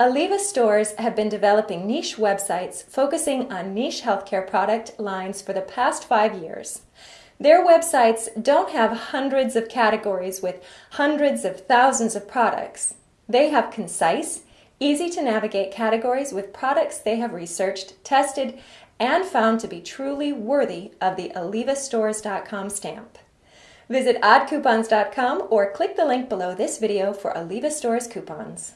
Aliva stores have been developing niche websites focusing on niche healthcare product lines for the past five years. Their websites don't have hundreds of categories with hundreds of thousands of products. They have concise, easy to navigate categories with products they have researched, tested, and found to be truly worthy of the AlivaStores.com stamp. Visit oddcoupons.com or click the link below this video for Aliva Stores coupons.